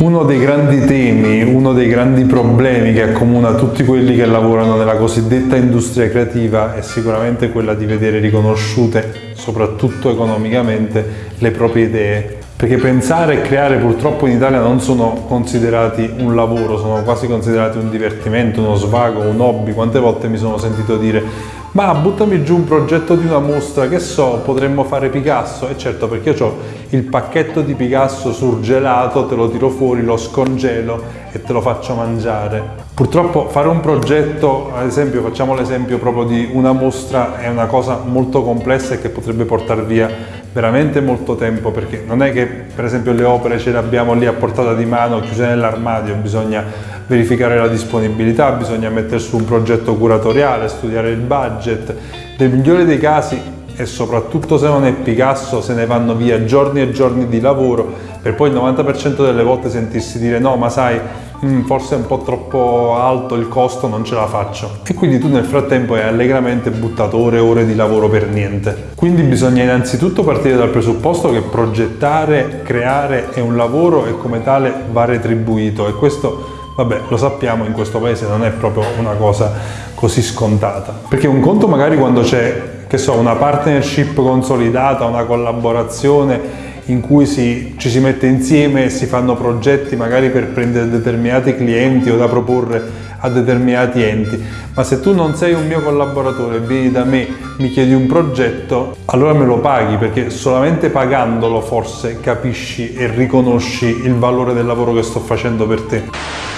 Uno dei grandi temi, uno dei grandi problemi che accomuna tutti quelli che lavorano nella cosiddetta industria creativa è sicuramente quella di vedere riconosciute, soprattutto economicamente, le proprie idee. Perché pensare e creare purtroppo in Italia non sono considerati un lavoro, sono quasi considerati un divertimento, uno svago, un hobby. Quante volte mi sono sentito dire ma buttami giù un progetto di una mostra, che so, potremmo fare Picasso? E certo, perché ho il pacchetto di Picasso surgelato, te lo tiro fuori, lo scongelo e te lo faccio mangiare. Purtroppo fare un progetto, ad esempio, facciamo l'esempio proprio di una mostra, è una cosa molto complessa e che potrebbe portare via veramente molto tempo perché non è che per esempio le opere ce le abbiamo lì a portata di mano chiuse nell'armadio, bisogna verificare la disponibilità, bisogna mettere su un progetto curatoriale, studiare il budget. Nel migliore dei casi e soprattutto se non è Picasso se ne vanno via giorni e giorni di lavoro per poi il 90% delle volte sentirsi dire no ma sai mm, forse è un po' troppo alto il costo non ce la faccio. E quindi tu nel frattempo hai allegramente buttato ore e ore di lavoro per niente. Quindi bisogna innanzitutto partire dal presupposto che progettare, creare è un lavoro e come tale va retribuito e questo Vabbè, lo sappiamo, in questo paese non è proprio una cosa così scontata. Perché un conto magari quando c'è, che so, una partnership consolidata, una collaborazione in cui si, ci si mette insieme e si fanno progetti magari per prendere determinati clienti o da proporre a determinati enti, ma se tu non sei un mio collaboratore, vieni da me, mi chiedi un progetto, allora me lo paghi perché solamente pagandolo forse capisci e riconosci il valore del lavoro che sto facendo per te.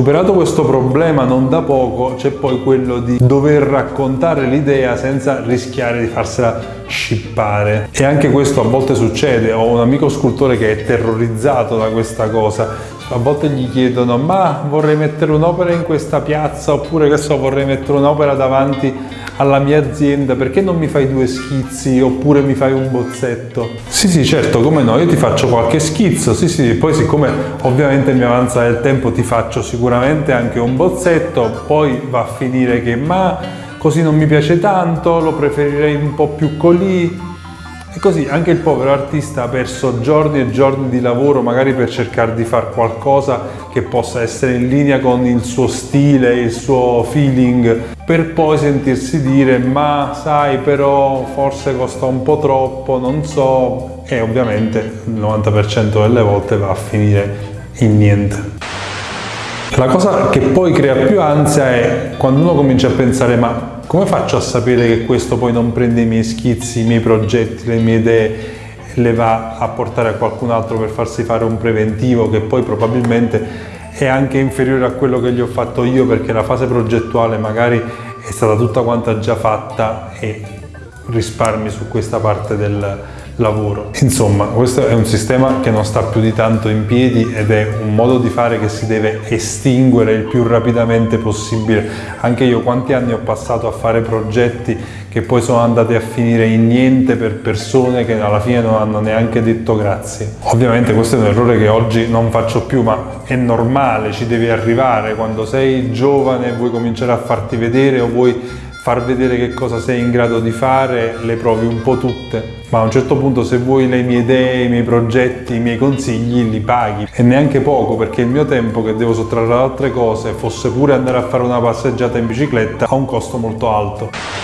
Superato questo problema non da poco c'è poi quello di dover raccontare l'idea senza rischiare di farsela scippare. E anche questo a volte succede, ho un amico scultore che è terrorizzato da questa cosa a volte gli chiedono ma vorrei mettere un'opera in questa piazza? Oppure che so vorrei mettere un'opera davanti alla mia azienda? Perché non mi fai due schizzi? Oppure mi fai un bozzetto? Sì sì certo come no io ti faccio qualche schizzo. Sì sì poi siccome ovviamente mi avanza del tempo ti faccio sicuramente anche un bozzetto. Poi va a finire che ma così non mi piace tanto lo preferirei un po' più colì e così anche il povero artista ha perso giorni e giorni di lavoro magari per cercare di fare qualcosa che possa essere in linea con il suo stile, il suo feeling, per poi sentirsi dire ma sai però forse costa un po' troppo, non so, e ovviamente il 90% delle volte va a finire in niente. La cosa che poi crea più ansia è quando uno comincia a pensare ma come faccio a sapere che questo poi non prende i miei schizzi, i miei progetti, le mie idee e le va a portare a qualcun altro per farsi fare un preventivo che poi probabilmente è anche inferiore a quello che gli ho fatto io perché la fase progettuale magari è stata tutta quanta già fatta e risparmi su questa parte del, lavoro. Insomma, questo è un sistema che non sta più di tanto in piedi ed è un modo di fare che si deve estinguere il più rapidamente possibile. Anche io quanti anni ho passato a fare progetti che poi sono andati a finire in niente per persone che alla fine non hanno neanche detto grazie. Ovviamente questo è un errore che oggi non faccio più, ma è normale, ci devi arrivare. Quando sei giovane e vuoi cominciare a farti vedere o vuoi far vedere che cosa sei in grado di fare, le provi un po' tutte. Ma a un certo punto se vuoi le mie idee, i miei progetti, i miei consigli, li paghi. E neanche poco, perché il mio tempo che devo sottrarre ad altre cose, fosse pure andare a fare una passeggiata in bicicletta, ha un costo molto alto.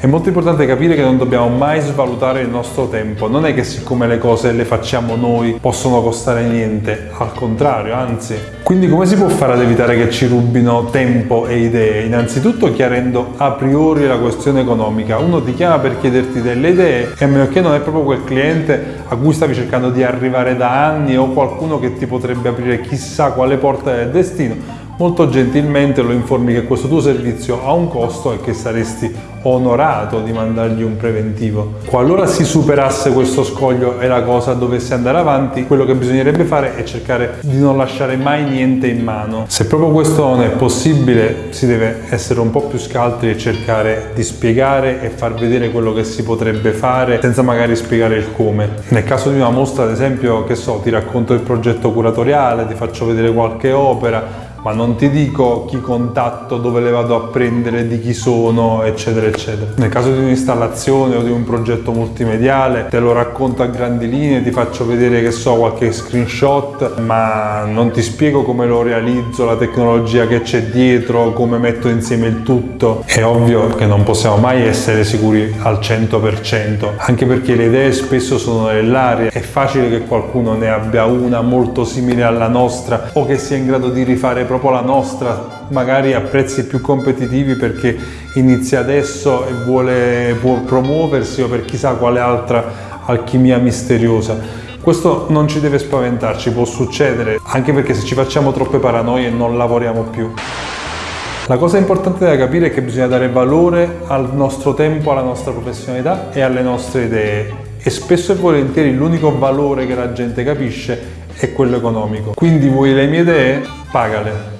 È molto importante capire che non dobbiamo mai svalutare il nostro tempo, non è che siccome le cose le facciamo noi possono costare niente, al contrario, anzi. Quindi come si può fare ad evitare che ci rubino tempo e idee? Innanzitutto chiarendo a priori la questione economica. Uno ti chiama per chiederti delle idee e a meno che non è proprio quel cliente a cui stavi cercando di arrivare da anni o qualcuno che ti potrebbe aprire chissà quale porta del destino, molto gentilmente lo informi che questo tuo servizio ha un costo e che saresti onorato di mandargli un preventivo. Qualora si superasse questo scoglio e la cosa dovesse andare avanti, quello che bisognerebbe fare è cercare di non lasciare mai niente in mano. Se proprio questo non è possibile, si deve essere un po' più scaltri e cercare di spiegare e far vedere quello che si potrebbe fare senza magari spiegare il come. Nel caso di una mostra, ad esempio, che so, ti racconto il progetto curatoriale, ti faccio vedere qualche opera, ma non ti dico chi contatto, dove le vado a prendere, di chi sono, eccetera, eccetera. Nel caso di un'installazione o di un progetto multimediale te lo racconto a grandi linee, ti faccio vedere che so qualche screenshot, ma non ti spiego come lo realizzo, la tecnologia che c'è dietro, come metto insieme il tutto. È ovvio che non possiamo mai essere sicuri al 100%, anche perché le idee spesso sono nell'aria, è facile che qualcuno ne abbia una molto simile alla nostra o che sia in grado di rifare proprio la nostra, magari a prezzi più competitivi perché inizia adesso e vuole promuoversi o per chissà quale altra alchimia misteriosa. Questo non ci deve spaventarci, può succedere, anche perché se ci facciamo troppe paranoie non lavoriamo più. La cosa importante da capire è che bisogna dare valore al nostro tempo, alla nostra professionalità e alle nostre idee e spesso e volentieri l'unico valore che la gente capisce è quello economico. Quindi vuoi le mie idee? Pagale.